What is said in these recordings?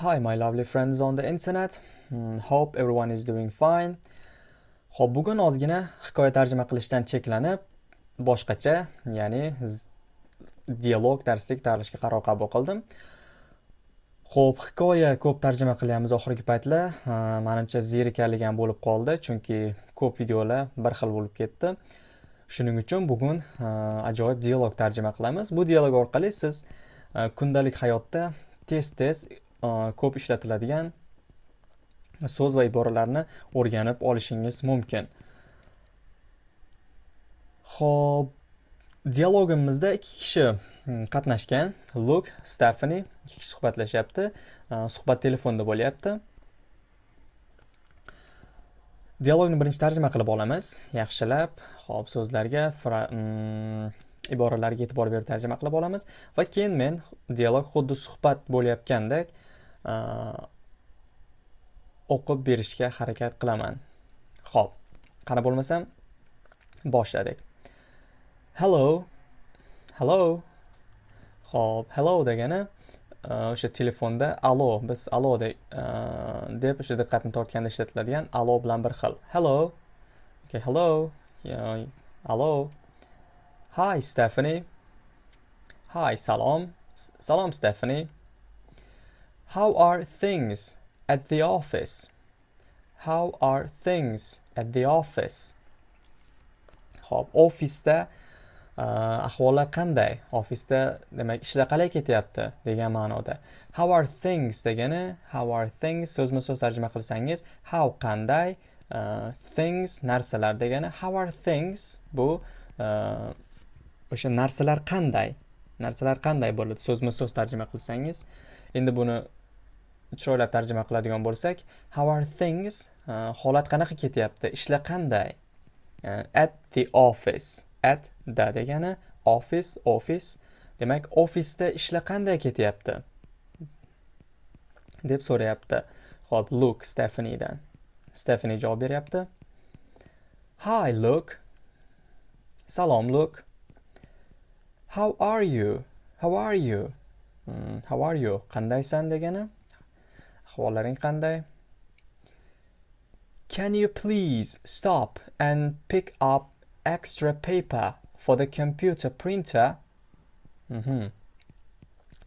Hi, my lovely friends on the internet. Hmm, hope everyone is doing fine. Xo'p, bugun ozgina hikoya tarjima qilishdan cheklanib, boshqacha, ya'ni dialog darslik tarlishga qaror qabul qildim. Xo'p, hikoya ko'p tarjima qilyapmiz oxirgi paytlar. Menimcha zerikarligan bo'lib qoldi, chunki ko'p videolar bir xil bo'lib ketdi. Shuning uchun bugun ajoyib dialog tarjima qilamiz. Bu dialog orqali siz kundalik hayotda tez-tez ko'p ishlatiladigan so'z va iboralarni o'rganib olishingiz mumkin. Ho'p dialogimizda ikki kishi hmm, qatnashgan. Luk stefani ikki kishi suhbatlashyapti. Suhbat telefonda bo'lyapti. Dialogni birinchi tarjima qilib olamiz. Yaxshilab ho'p so'zlarga hmm, iboralarga e'tibor berib tarjima qilib olamiz. Va keyin men dialog xuddi suhbat bo'layotgandek Э, o'qib berishga harakat qilaman. Ho'p qani bo'lmasam boshladik. Hello. Hello. Ho'p hello degani e, o'sha telefonda alo biz alo e, deb o'sha diqqatni tortganda ishlatiladigan alo bilan bir xil. Hello. Okay hello. Alo. Hi stephanie. Hi salom. Salom stephanie. How are things at the office? How are things at the office? Xo'p, ofisda ahvollar qanday? Ofisda demak ishlar qalay ketyapti degan ma'noda. How are things degani how are things so'zma-so'z tarjima qilsangiz how qanday uh, things narsalar degani how are things bu uh, o'sha narsalar qanday narsalar qanday bo'ladi so'zma-so'z tarjima qilsangiz endi buni chiroylab tarjima qiladigan bo'lsak how are things uh, holat qanaqa ketyapti ishlar qanday? Uh, at the office at da degani office office. Demak ofisda ishlar qanday ketyapti? deb so'rayapti. Ho'p look stefanidan stefani javob beryapti. Hi look. Salom look. How are you? How are you? Hmm, how are you? Qandaysan degani? Ahvollaring qanday can you please stop and pick up extra paper for the computer printer mm -hmm.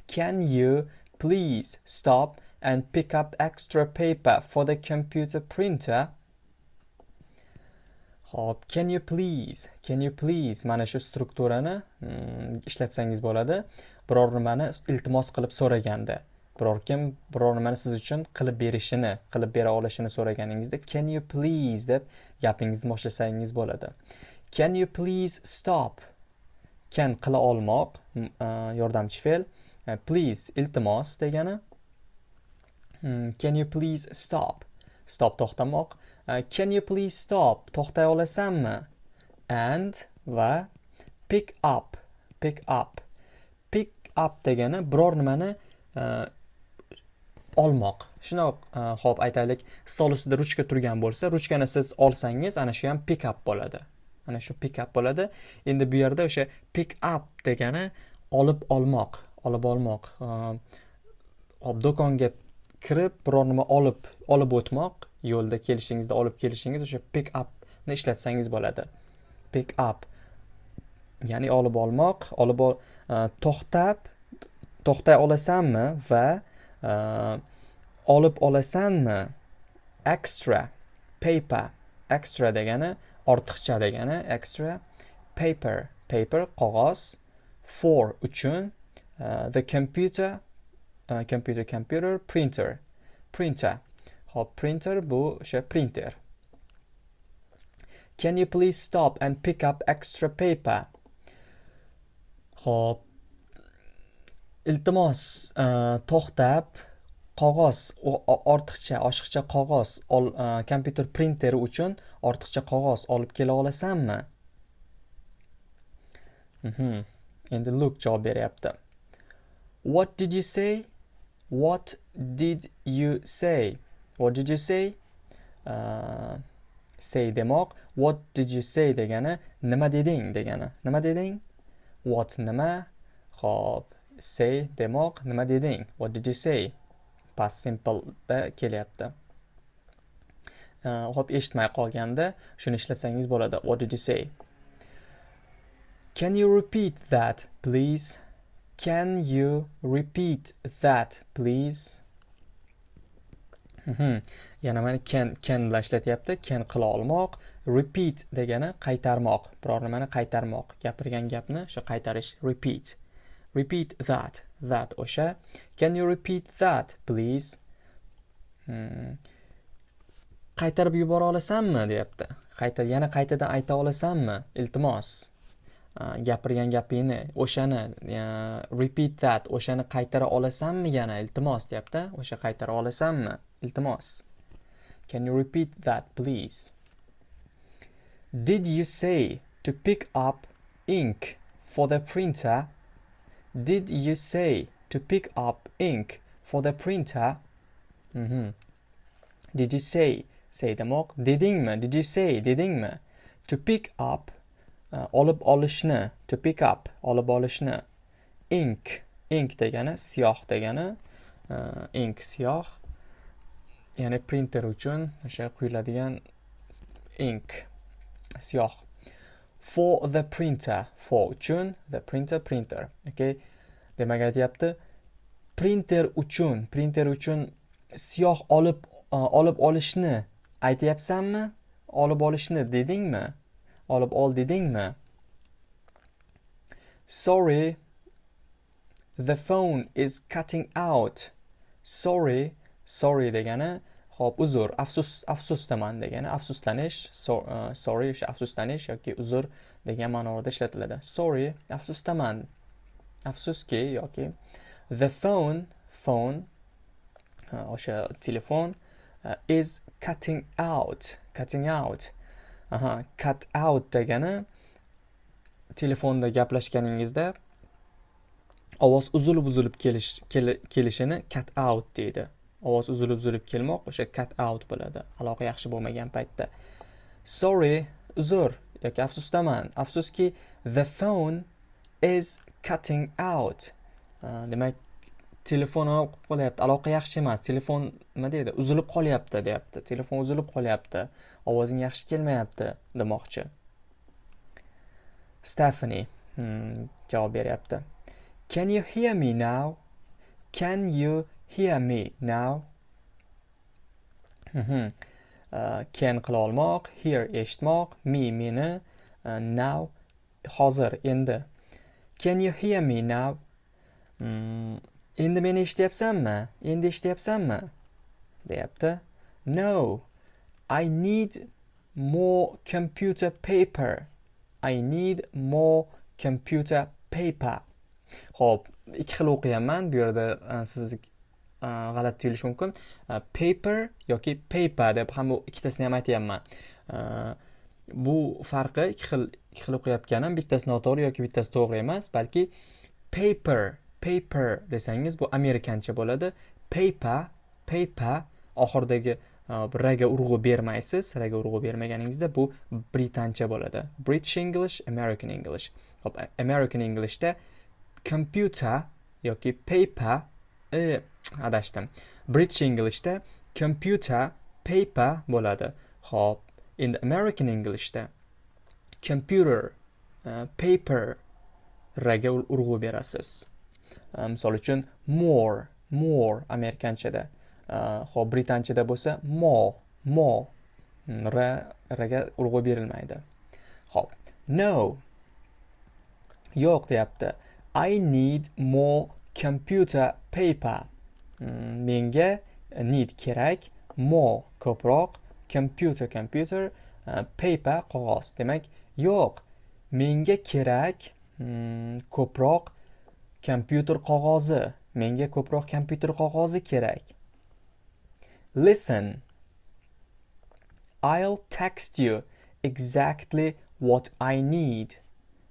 can you please stop and pick up extra paper for the computer printer Hop, can you please, can you please mana shu strukturani mm, ishlatsangiz bo'ladi. Biror nimani iltimos qilib so'raganda. Biror kim biror nimani siz uchun qilib berishini qilib bera olishini so'raganingizda can you please deb gapingizni boshlasangiz bo'ladi. Can you please stop? Can qila olmoq e, yordamchi fe'l. E, please iltimos degani. Hmm, can you please stop? Stop to'xtamoq. E, can you please stop? To'xtay olasanmi? And va pick up pick up. Pick up degani biror nimani olmoq. Shundoq e, ho'p aytaylik stol ustida ruchka turgan bo'lsa ruchkani siz olsangiz ana shu ham pick up bo'ladi. Ana shu pick up bo'ladi. Endi bu yerda o'sha pick up degani olib olmoq olib olmoq. E, hop do'konga kirib biror nima olib olib o'tmoq yo'lda kelishingizda olib kelishingiz o'sha pick upni ishlatsangiz bo'ladi. Pick up ya'ni olib olmoq olib e, to'xtab to'xtay olasanmi va olib olasanmi? Extra paper. Extra degani ortiqcha degani extra paper. Paper qog'oz. For uchun uh, the computer uh, computer computer printer. Printer. Hop printer bu o'sha printer. Can you please stop and pick up extra paper? Hop iltimos e, to'xtab qog'oz ortiqcha oshiqcha qog'oz e, kompyuter printeri uchun ortiqcha qog'oz olib kela olasanmi? Mhm. endi luk javob beryapti. What did you say? What did you say? What did you say? Uh, say demoq. What did you say degani nima deding degani. Nima deding? What nima? Ho'p say demoq nima deding? What did you say? Past simpleda kelyapti. Hop eshitmay qolganda shuni ishlasangiz bo'ladi. What did you say? Can you repeat that please? Can you repeat that please? Mhm. yana mana can can bilan ishlatyapti. Can qila olmoq repeat degani qaytarmoq. Biror nimani qaytarmoq. Gapirgan gapni shu qaytarish repeat. Repeat that. That o'sha. Can you repeat that please? Hmm. qaytarib yubora olasanmi? Deyapti. Qayta yana qaytadan ayta olasanmi? Iltimos. Gapirgan gapingni o'shani repeat that. O'shani qaytara olasanmi yana? Iltimos deyapti. O'sha qaytara olasanmi? Iltimos. Can you repeat that please? Did you say to pick up ink for the printer did you say to pick up ink for the printer? Mm -hmm. did you say say demoq dedingmi did you say dedingmi to pick up uh, olib olishni to pick up olib olishni. Ink ink degani siyoh degani uh, ink siyoh ya'ni printer uchun o'sha quyiladigan ink siyoh for the printer for uchun the printer printer okay demak aytyapti. Printer uchun printer uchun siyoh olib uh, olib olishni aytyapsanmi? Olib olishni dedingmi? Olib ol dedingmi? Sorry the phone is cutting out. Sorry sorry degani hop uzr afsus afsusdaman degani afsuslanish so, uh, sorry o'sha afsuslanish yoki uzr degan ma'noda ishlatiladi. Sorry afsusdaman afsuski yoki the phone phone uh, o'sha uh, telefon uh, is cutting out cutting out. Aha cut out degani telefonda gaplashganingizda ovoz uzilib uzilib kelish kelishini cut out deydi. Ovoz uzilib uzilib kelmoq o'sha cut out bo'ladi aloqa yaxshi bo'lmagan paytda. Sorry uzr yoki afsusdaman afsuski the phone is cutting out. Uh, demak telefon qolyapti aloqa yaxshi emas telefon nima deydi uzilib qolyapti deyapti telefon uzilib qolyapti ovozing yaxshi kelmayapti demoqchi. Stefani hmm, javob beryapti. Can you hear me now? Can you hear me now. Mhm. Uh, can qila olmoq hear eshitmoq me meni uh, now hozir endi. Can you hear me now? Hmm, endi meni eshityapsanmi? Endi eshityapsanmi? Deyapti. No i need more computer paper. I need more computer paper. Ho'p ikki xil o'qiyapman bu yerda e, siz g'alati tuyulishi mumkin. paper yoki paper deb ham ikkitasini ham aytyapman. bu farqi ikki xil ikki xil o'qiyotganim bittasi noto'g'ri yoki bittasi to'g'ri emas balki paper paper desangiz bu amerikancha bo'ladi. Paper paper oxiridagi raga urg'u bermaysiz raga urg'u bermaganingizda bu britancha bo'ladi. British english american english. Hop american englishda computer yoki paper e, adashdim. British englishda computer paper bo'ladi. Hop endi american englishda computer uh, paper raga urg'u berasiz. E, misol uchun more more amerikanchada. E, Hop britanchada bo'lsa more more r rga urg'u berilmaydi. Hop no yo'q deyapti. I need more computer paper. Mm, menga need kerak more ko'proq computer computer uh, paper qog'oz. Demak yo'q menga kerak mm, ko'proq kompyuter qog'ozi. Menga ko'proq kompyuter qog'ozi kerak. Listen i'll text you exactly what i need.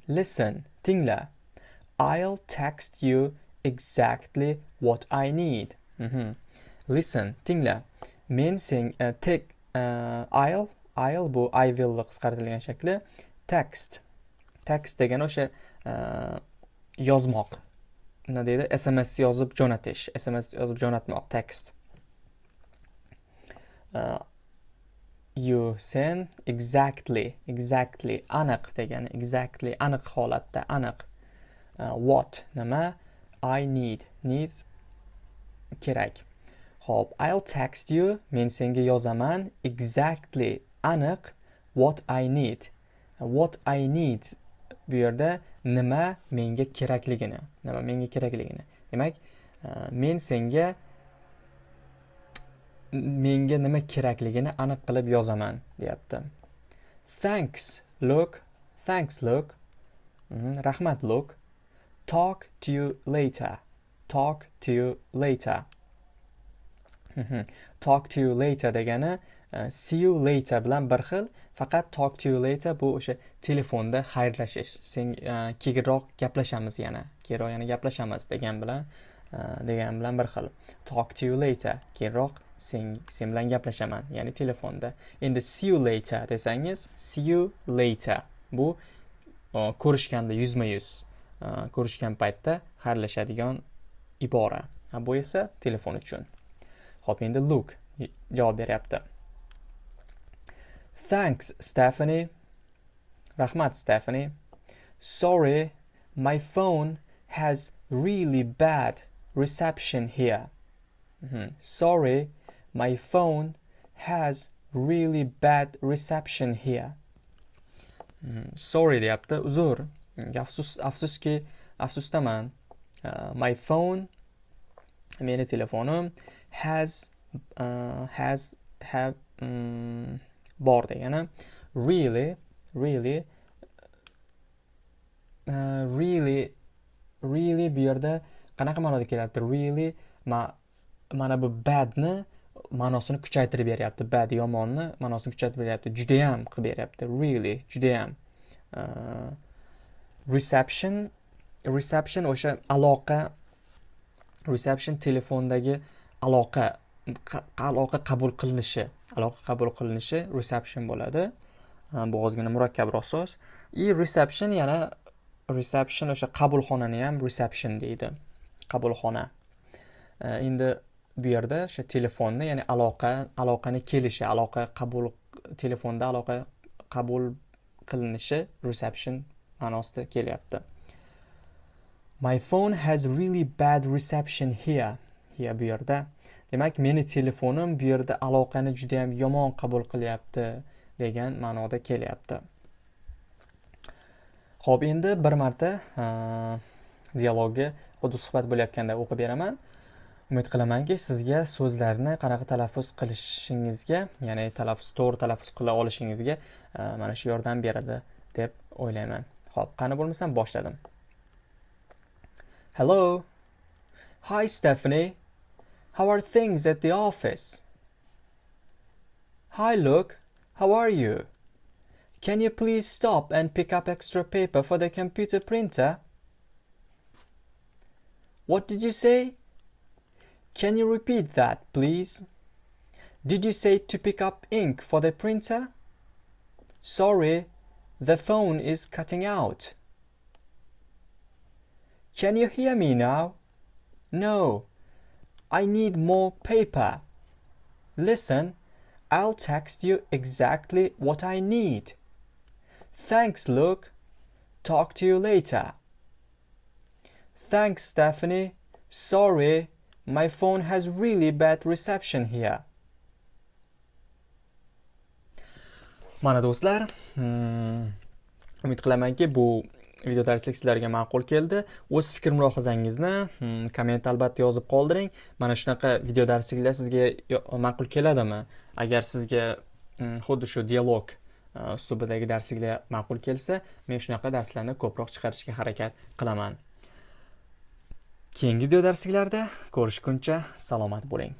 Listen tingla. I'll text you exactly what i need. Mm -hmm. listen tingla. Men sen uh, tek uh, i'll i'll bu i will qisqartirilgan shakli. Text. Text degani o'sha uh, yozmoq. Nima deydi sms yozib jo'natish. Sms yozib jo'natmoq text. Uh, you sen exactly exactly aniq degani exactly aniq holatda aniq. Uh, what? Nima? I need. Needs kerak. Hop, I'll text you men senga yozaman. Exactly aniq what i need. What i need bu yerda nima menga kerakligini nima menga kerakligini. Demak e, men senga menga nima kerakligini aniq qilib yozaman deyapti. Thanks look thanks look. Mhm, rahmat look. Talk to you later. Talk to you later. Mhm. talk to you later degani uh, see you later bilan bir xil faqat talk to you later bu o'sha telefonda xayrlashish. Sen uh, keyinroq gaplashamiz yana. Keyinroq yana gaplashamiz degan bilan uh, degan bilan bir xil. Talk to you later. Keyinroq sen sen bilan gaplashaman. Ya'ni telefonda. Endi see you later desangiz see you later. Bu ko'rishganda yuzma yuz ko'rishgan paytda xayrlashadigan ibora bu esa telefon uchun ho'p endi look javob beryapti thanks stephanie rahmat stephanie sorry my phone has really bad reception here mm -hmm. sorry My phone has really bad reception here. Mm, sorry deyapti, uzr. Afsus, afsuski, afsusdaman. Uh, my phone meni telefonim has uh, has have mm, um, bor degani really really uh, really really bu yerda qanaqa ma'noda kelyapti? Really ma mana bu badni ma'nosini kuchaytirib beryapti. Bad yomonni ma'nosini kuchaytirib beryapti. Judayam qilib beryapti. Really judayam. Uh, reception reception o'sha aloqa reception telefondagi aloqa aloqa qabul qilinishi aloqa qabul qilinishi reception bo'ladi. Bu ozgina murakkabroq so'z и reception yana reception o'sha qabulxonani ham reception deydi. Qabulxona. E, endi bu yerda o'sha telefonni ya'ni aloqa aloqani kelishi aloqa qabul telefonda aloqa qabul qilinishi reception ma'nosida kelyapti. My phone has really bad reception here here bu yerda. Demak meni telefonim bu yerda aloqani juda ham yomon qabul qilyapti degan ma'noda kelyapti. Xo'p, endi bir marta dialogni xuddi suhbat bo'layotganda o'qib beraman. Umid qilamanki sizga so'zlarni qanaqa talaffuz qilishingizga ya'ni talaffuz to'g'ri talaffuz qila olishingizga mana shu yordam beradi deb o'ylayman. Xo'p, qani bo'lmasam boshladim. Hello. Hi stephanie. How are things at the office? Hi luke. How are you? Can you please stop and pick up extra paper for the computer printer? What did you say? Can you repeat that, please? Did you say to pick up ink for the printer? Sorry, the phone is cutting out. Can you hear me now? No, I need more paper. Listen, I'll text you exactly what I need. Thanks, Luke. Talk to you later. Thanks, Stephanie. Sorry, My phone has really bad reception here. Mana do'stlar, umid qilamanki bu video darslik sizlarga ma'qul keldi. O'z fikr mulohazangizni hmm, komment albatta yozib qoldiring. Mana shunaqa video darsliklar sizga ma'qul keladimi? Agar sizga hmm, xuddi shu dialog e, uslubidagi darsliklar ma'qul kelsa, men shunaqa darslarni ko'proq chiqarishga harakat qilaman. keyingi video darsliklarda ko'rishguncha salomat bo'ling